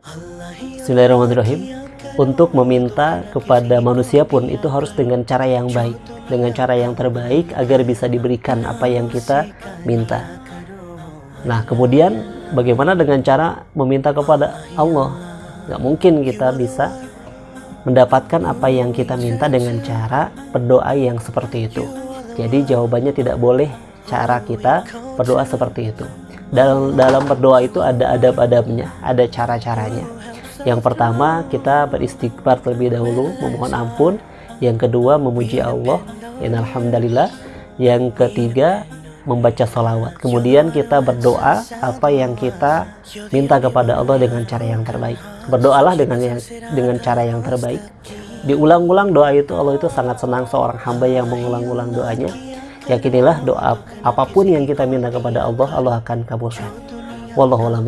Bismillahirrahmanirrahim. Untuk meminta kepada manusia pun itu harus dengan cara yang baik dengan cara yang terbaik agar bisa diberikan apa yang kita minta. Nah kemudian bagaimana dengan cara meminta kepada Allah? Nggak mungkin kita bisa mendapatkan apa yang kita minta dengan cara berdoa yang seperti itu. Jadi jawabannya tidak boleh cara kita berdoa seperti itu dalam dalam berdoa itu ada adab-adabnya ada cara-caranya. Yang pertama kita beristighfar terlebih dahulu memohon ampun. Yang kedua memuji Allah. Yang alhamdulillah yang ketiga membaca salawat kemudian kita berdoa apa yang kita minta kepada Allah dengan cara yang terbaik. Berdoalah dengan yang, dengan cara yang terbaik. Diulang-ulang doa itu Allah itu sangat senang seorang hamba yang mengulang-ulang doanya yakinilah doa apa pun yang kita minta kepada Allah Allah akan kabulkan. Wallahu a'lam